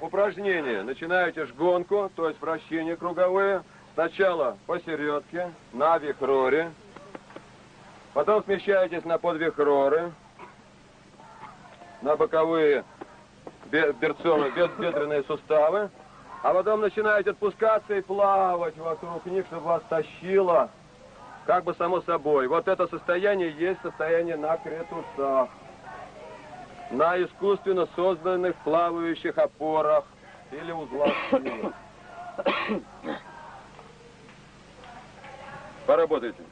упражнение. Начинаете жгонку, то есть вращения круговые. Сначала посередке, на вихроре. Потом смещаетесь на подвихроры, на боковые берцовые, бедренные суставы. А потом начинаете отпускаться и плавать вокруг них, чтобы вас тащило, как бы само собой. Вот это состояние есть состояние на кретусах, на искусственно созданных плавающих опорах или узлах силы. Поработайте.